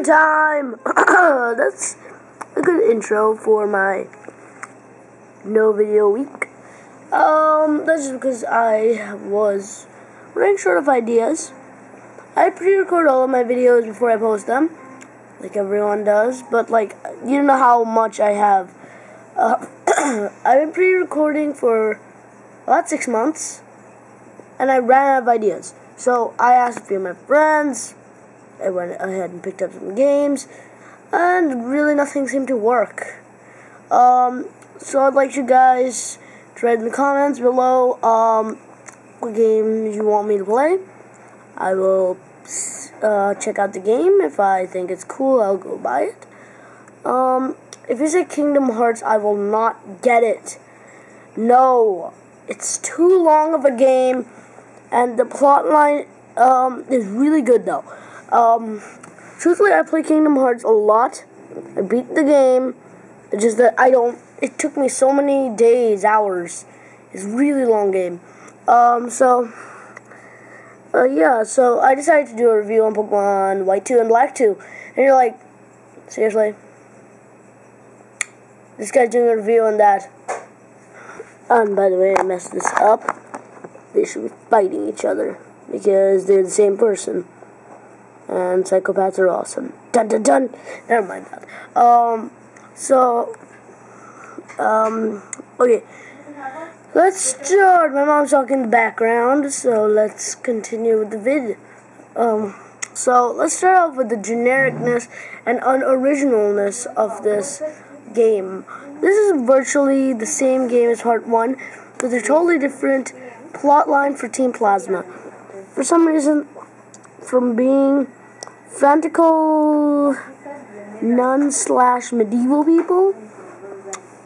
review time! That's a good intro for my no video week. Um, that's just because I was running short of ideas. I pre-record all of my videos before I post them, like everyone does, but like, you don't know how much I have. Uh, I've been pre-recording for about six months, and I ran out of ideas. So I asked a few of my friends, I went ahead and picked up some games, and really nothing seemed to work. Um, so I'd like you guys to write in the comments below um, what games you want me to play. I will uh, check out the game. If I think it's cool, I'll go buy it. Um, if you say Kingdom Hearts, I will not get it. No, it's too long of a game, and the plot line um, is really good though. Um, truthfully, I play Kingdom Hearts a lot. I beat the game. It's just that I don't. It took me so many days, hours. It's a really long game. Um, so, uh, yeah. So I decided to do a review on Pokemon White Two and Black Two, and you're like, seriously? This guy's doing a review on that. And by the way, I messed this up. They should be fighting each other because they're the same person and psychopaths are awesome. Dun dun dun. Never mind that. Um, so, um, okay. Let's start. My mom's talking in the background, so let's continue with the vid. Um, so let's start off with the genericness and unoriginalness of this game. This is virtually the same game as Part 1, with a totally different plot line for Team Plasma. For some reason, from being fanatical nun slash medieval people,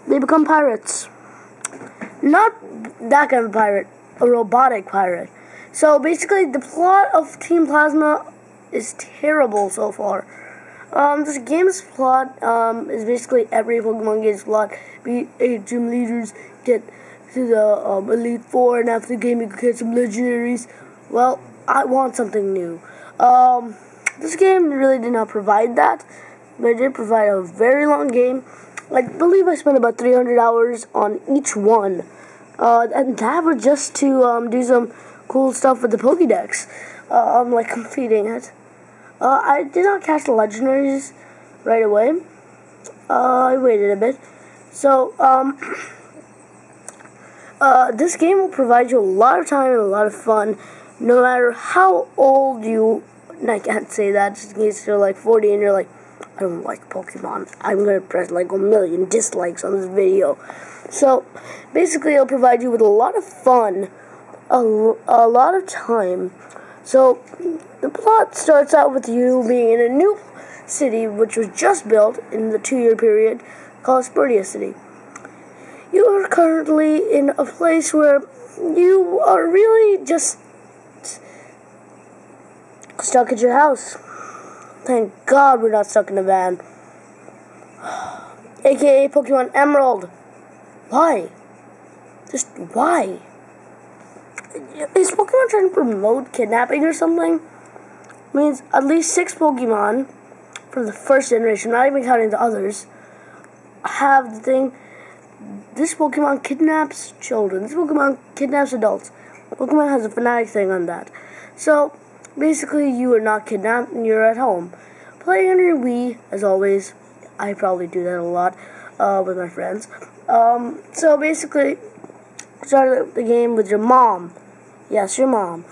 they become pirates. Not that kind of pirate, a robotic pirate. So basically, the plot of Team Plasma is terrible so far. Um, this game's plot um, is basically every Pokemon game's plot. Be eight gym leaders get to the um, Elite Four, and after the game, you can get some legendaries. Well, I want something new. Um, this game really did not provide that, but it did provide a very long game. I believe I spent about 300 hours on each one, uh, and that was just to um, do some cool stuff with the Pokédex. Uh, I'm like completing it. Uh, I did not catch the legendaries right away. Uh, I waited a bit. So, um, uh, this game will provide you a lot of time and a lot of fun, no matter how old you and I can't say that just in case you're like 40 and you're like, I don't like Pokemon. I'm gonna press like a million dislikes on this video. So, basically, it'll provide you with a lot of fun, a, a lot of time. So, the plot starts out with you being in a new city which was just built in the two year period called Aspertia City. You are currently in a place where you are really just stuck at your house. Thank God we're not stuck in a van. AKA Pokemon Emerald. Why? Just why? Is Pokemon trying to promote kidnapping or something? Means at least six Pokemon from the first generation, not even counting the others, have the thing. This Pokemon kidnaps children. This Pokemon kidnaps adults. Pokemon has a fanatic thing on that. So, Basically, you are not kidnapped and you're at home. Playing on your Wii, as always. I probably do that a lot uh, with my friends. Um, so basically, start the game with your mom. Yes, your mom.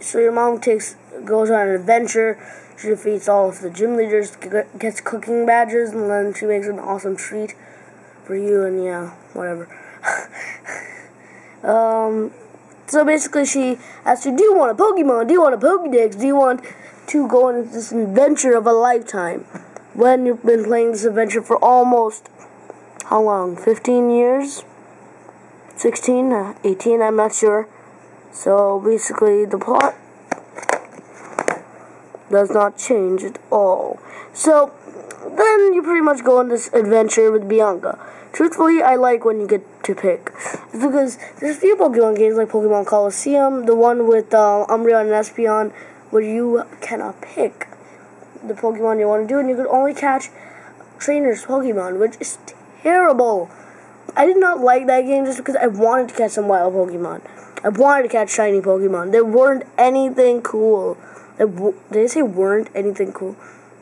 So your mom takes goes on an adventure. She defeats all of the gym leaders, gets cooking badges, and then she makes an awesome treat for you. And yeah, whatever. um, so basically, she asks you, Do you want a Pokemon? Do you want a Pokedex? Do you want to go on this adventure of a lifetime? When you've been playing this adventure for almost, how long? 15 years? 16? Uh, 18? I'm not sure. So basically, the plot does not change at all. So then you pretty much go on this adventure with Bianca. Truthfully, I like when you get to pick. Because there's a few Pokemon games like Pokemon Colosseum, the one with uh, Umbreon and Espeon, where you cannot pick. the Pokemon you want to do, and you could only catch trainers Pokemon, which is terrible. I did not like that game just because I wanted to catch some wild Pokemon. I wanted to catch shiny Pokemon. There weren't anything cool. Did they say weren't anything cool?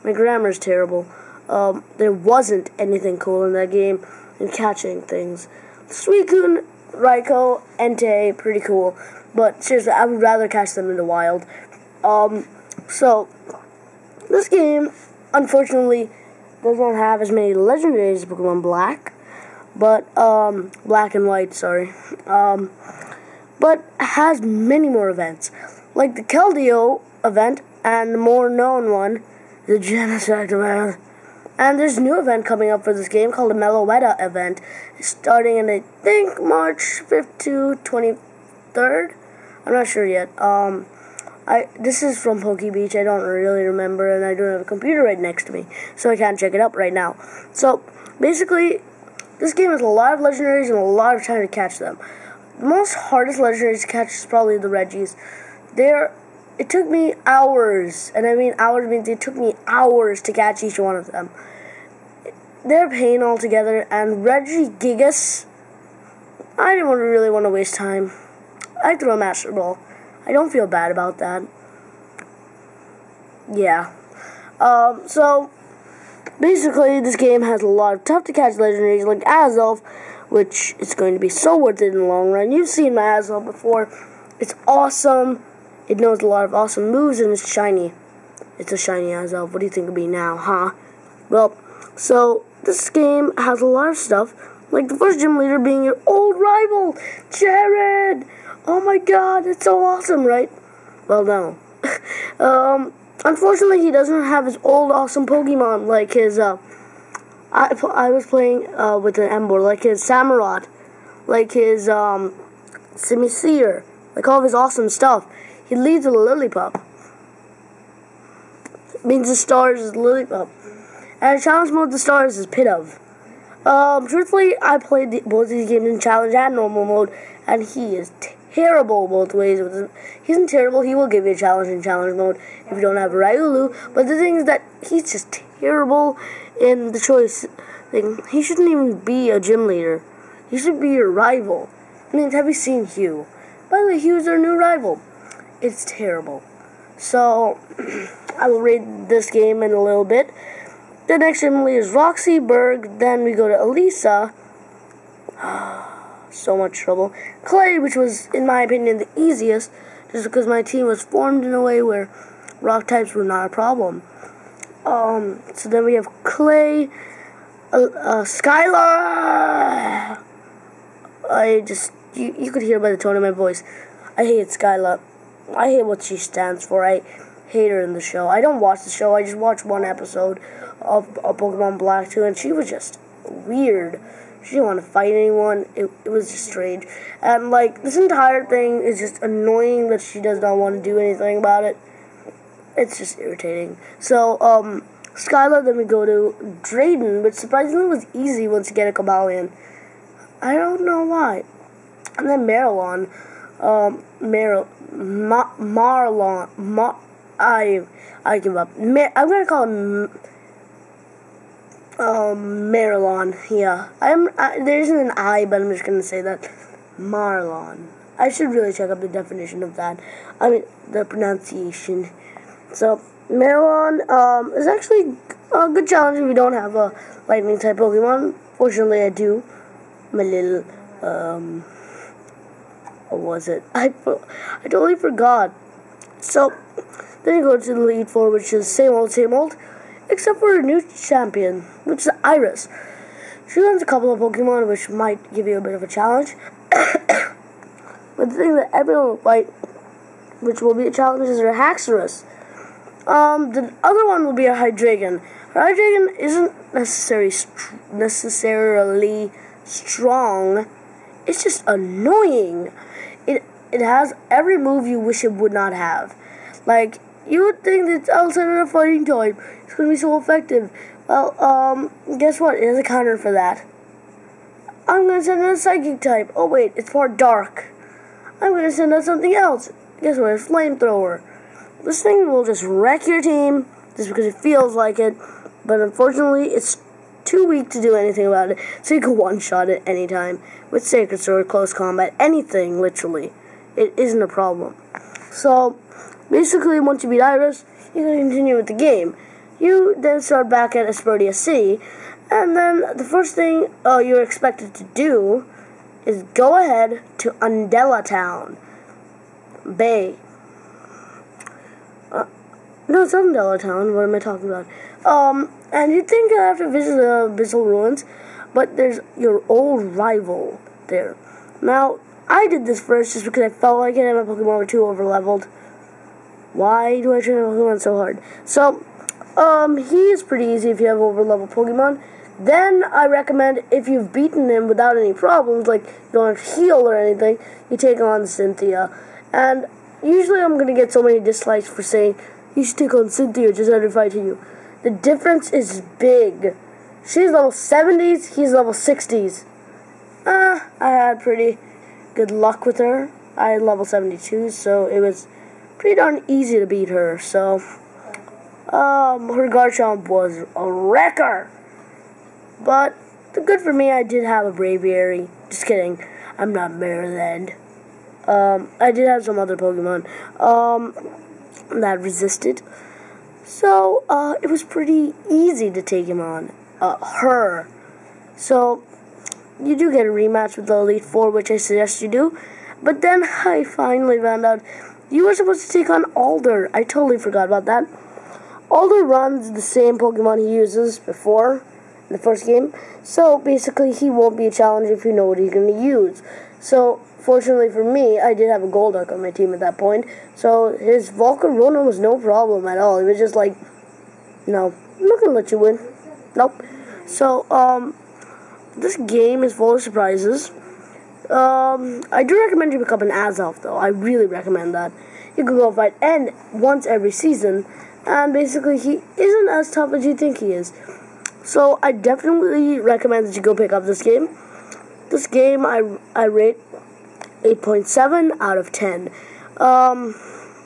My grammar is terrible. Um, there wasn't anything cool in that game in catching things. Suicune, Raikou, Entei, pretty cool. But seriously, I would rather catch them in the wild. Um, so, this game, unfortunately, does not have as many legendaries as Pokemon Black. But, um, Black and White, sorry. Um, but has many more events. Like the Keldeo event and the more known one, the Genesect event. And there's a new event coming up for this game called the Meloetta event, starting in I think March 5th to 23rd. I'm not sure yet. Um, I this is from Poke Beach. I don't really remember, and I don't have a computer right next to me, so I can't check it up right now. So basically, this game has a lot of legendaries and a lot of time to catch them. The most hardest legendaries to catch is probably the Regis. They're it took me hours, and I mean hours means it took me hours to catch each one of them. They're pain altogether, and Regigigas, I didn't really want to waste time. I threw a Master Ball. I don't feel bad about that. Yeah. Um, so, basically, this game has a lot of tough to catch legendaries like Azelf, which is going to be so worth it in the long run. You've seen my Azelf before. It's awesome. It knows a lot of awesome moves and it's shiny. It's a shiny Azelf. What do you think of me now, huh? Well, so this game has a lot of stuff, like the first gym leader being your old rival, Cheren. Oh my God, it's so awesome, right? Well, no. um, unfortunately, he doesn't have his old awesome Pokemon like his. Uh, I I was playing uh, with an Ember, like his Samurott, like his um, Simisear, like all of his awesome stuff. He leads a Lillipup. means the stars is Lillipup. And challenge mode, the stars is Pidove. Um, truthfully, I played the, both these games in challenge and normal mode, and he is terrible both ways. He isn't terrible. He will give you a challenge in challenge mode if you don't have a Riolu. But the thing is that he's just terrible in the choice thing. He shouldn't even be a gym leader. He should be your rival. I mean, have you seen Hugh? By the way, Hugh's our new rival. It's terrible. So, I will rate this game in a little bit. The next Emily is Roxie Burgh. Then we go to Elesa. so much trouble. Clay, which was, in my opinion, the easiest, just because my team was formed in a way where rock types were not a problem. Um, so then we have Clay, uh, uh, Skyla. I just, you, you could hear by the tone of my voice. I hate Skyla. I hate what she stands for. I hate her in the show. I don't watch the show. I just watched one episode of, of Pokemon Black 2, and she was just weird. She didn't want to fight anyone. It, it was just strange. And, like, this entire thing is just annoying that she does not want to do anything about it. It's just irritating. So, um, Skyla, then we go to Drayden, which surprisingly was easy once you get a Cobalion. I don't know why. And then Marilyn, um, Mar- Ma- Marlon, Mar- I, I give up. Mar- I'm gonna call him, um, Marilyn. Yeah, I'm. I, there isn't an I, but I'm just gonna say that, Marlon. I should really check up the definition of that. I mean, the pronunciation. So, Marlon um, is actually a good challenge if you don't have a lightning type Pokemon. Fortunately, I do. My little, um, what was it? I, I totally forgot. So, then you go to the Elite Four, which is same old, same old, except for a new champion, which is Iris. She learns a couple of Pokemon, which might give you a bit of a challenge. but the thing that everyone will fight, which will be a challenge, is her Haxorus. Um, the other one will be a Hydreigon. Her Hydreigon isn't necessarily st- necessarily strong. It's just annoying. It has every move you wish it would not have. Like you would think that outside of fighting type, it's gonna be so effective. Well, um, guess what? It has a counter for that. I'm gonna send out a psychic type. Oh wait, it's part dark. I'm gonna send out something else. Guess what? A flamethrower. This thing will just wreck your team just because it feels like it. But unfortunately, it's too weak to do anything about it, so you can one-shot it anytime. With Sacred Sword, Close Combat, anything, literally. It isn't a problem. So, basically, once you beat Iris, you can continue with the game. You then start back at Aspertia City, and then the first thing uh, you're expected to do is go ahead to Undella Town. Bay. Uh, no, it's Undella Town. What am I talking about? Um, and you'd think I have to visit the Abyssal Ruins, but there's your old rival there. Now, I did this first just because I felt like it and my Pokemon were too overleveled. Why do I train my Pokemon so hard? So, um, he is pretty easy if you have overleveled Pokemon. Then I recommend if you've beaten him without any problems, like you don't have to heal or anything, you take on Cynthia. And usually I'm gonna get so many dislikes for saying you should take on Cynthia just of fight to you. The difference is big. She's level 70s, he's level 60s. Uh, I had pretty good luck with her. I had level 72, so it was pretty darn easy to beat her. So, um, her Garchomp was a wrecker. But, good for me, I did have a Braviary. Just kidding. I'm not Maryland. Um, I did have some other Pokemon, um, that resisted. So, uh, it was pretty easy to take him on. Uh, her. So, you do get a rematch with the Elite Four, which I suggest you do. But then I finally found out you were supposed to take on Alder. I totally forgot about that. Alder runs the same Pokemon he uses before in the first game. So basically, he won't be a challenge if you know what he's going to use. So fortunately for me, I did have a Golduck on my team at that point. So his Volcarona was no problem at all. He was just like, no, I'm not gonna let you win. Nope. So um, this game is full of surprises. Um, I do recommend you become an Azelf though. I really recommend that. You can go fight N once every season, and basically he isn't as tough as you think he is. So I definitely recommend that you go pick up this game. This game I I rate 8.7 out of 10. Um,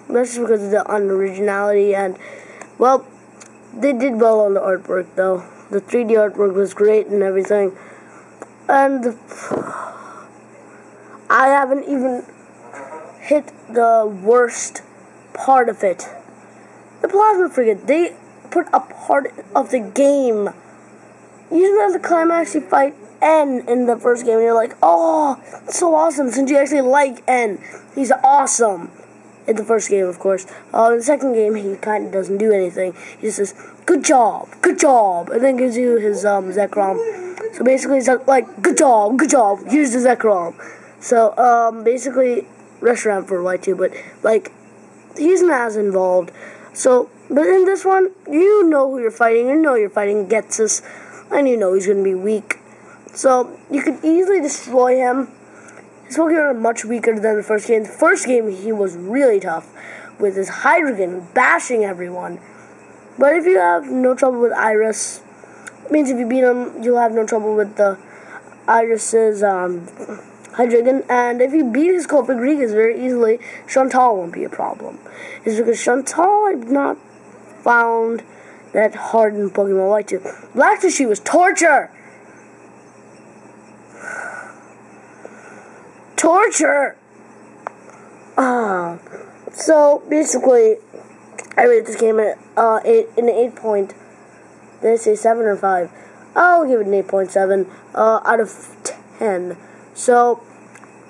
that's just because of the unoriginality and, well, they did well on the artwork though. The 3D artwork was great and everything. And I haven't even hit the worst part of it. The Plasma Frigate, they put a part of the game. Usually at the climax you fight N in the first game, and you're like, oh, so awesome, since you actually like N. He's awesome. In the first game, of course. Uh, in the second game, he kind of doesn't do anything. He just says, good job, good job, and then gives you his um, Zekrom. So basically, he's like, good job, good job, here's the Zekrom. So, um, basically, restaurant for Y2, but, like, he's not as involved. So, but in this one, you know who you're fighting, you know you're fighting Ghetsis, and you know he's going to be weak. So you could easily destroy him. His Pokemon much weaker than the first game. The first game he was really tough with his Hydreigon bashing everyone. But if you have no trouble with Iris, means if you beat him, you'll have no trouble with the Iris's um, Hydreigon. And if you beat his Cofagrigus very easily, Shauntal won't be a problem. It's because Shauntal I've not found that hard in Pokemon White 2. Black she was torture! Torture. Uh, so basically, I rate this game at uh, eight, an eight point. I say seven or five? I'll give it an eight point seven uh, out of ten. So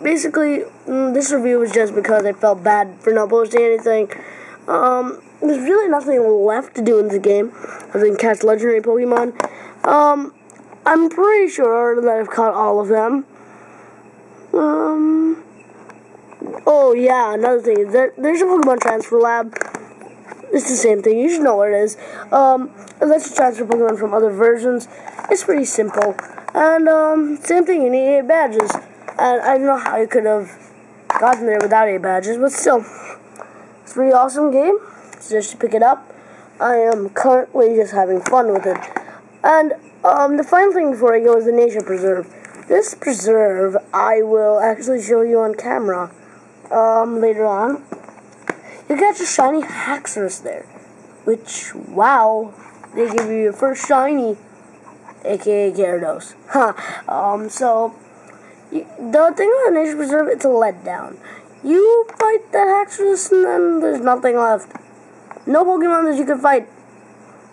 basically, mm, this review was just because I felt bad for not posting anything. Um, there's really nothing left to do in the game other than catch legendary Pokemon. Um, I'm pretty sure that I've caught all of them. Um. Oh yeah, another thing there, there's a Pokemon Transfer Lab. It's the same thing. You should know where it is. Um, it lets you transfer Pokemon from other versions. It's pretty simple. And um, same thing. You need eight badges. And I don't know how you could have gotten there without eight badges, but still, it's a pretty awesome game. So you pick it up. I am currently just having fun with it. And um, the final thing before I go is the Nature Preserve. This preserve I will actually show you on camera um, later on. You catch a shiny Haxorus there. which, wow, they give you your first shiny, aka Gyarados. Huh. Um, so, the thing about Nature Preserve, it's a letdown. You fight that Haxorus and then there's nothing left. No Pokemon that you can fight.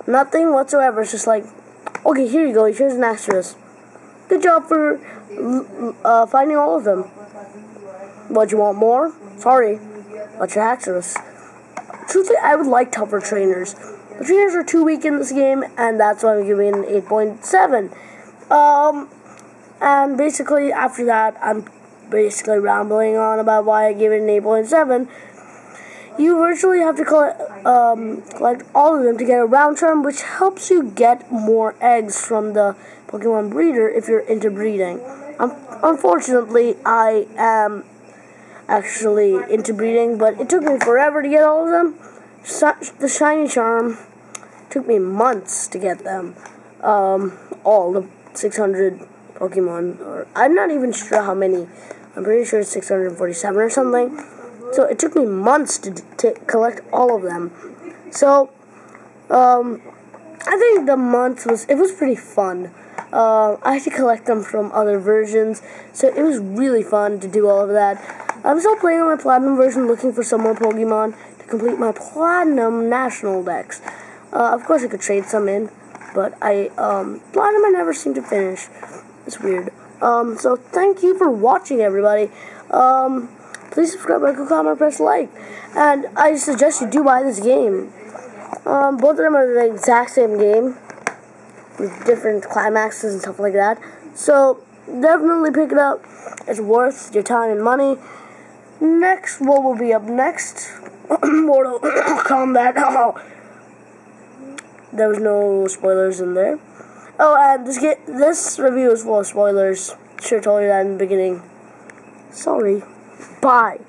Nothing whatsoever. It's just like, okay, here you go. Here's an Haxorus. Good job for uh, finding all of them. What, you want more? Sorry. Your Haxorus. Truthfully, I would like tougher trainers. The trainers are too weak in this game, and that's why I'm giving an 8.7. Um, and basically, after that, I'm basically rambling on about why I gave it an 8.7. You virtually have to collect, um, collect all of them to get a round charm, which helps you get more eggs from the Pokemon breeder if you're into breeding. Um, unfortunately, I am actually into breeding, but it took me forever to get all of them. the shiny charm took me months to get them. Um, all the 600 Pokemon, or I'm not even sure how many. I'm pretty sure it's 647 or something. So it took me months to, to collect all of them. So, um, I think the month was it was pretty fun. Uh, I had to collect them from other versions, so it was really fun to do all of that. I'm still playing on my platinum version, looking for some more Pokemon to complete my platinum national dex. Uh, of course, I could trade some in, but I um, platinum I never seem to finish. It's weird. Um, so thank you for watching, everybody. Um, please subscribe, like, comment, press like, and I suggest you do buy this game. Um, both of them are the exact same game with different climaxes and stuff like that. So definitely pick it up. It's worth your time and money. Next, what will be up next? Mortal Kombat. Oh. There was no spoilers in there. Oh, and this get this review is full of spoilers. Sure told you that in the beginning. Sorry. Bye.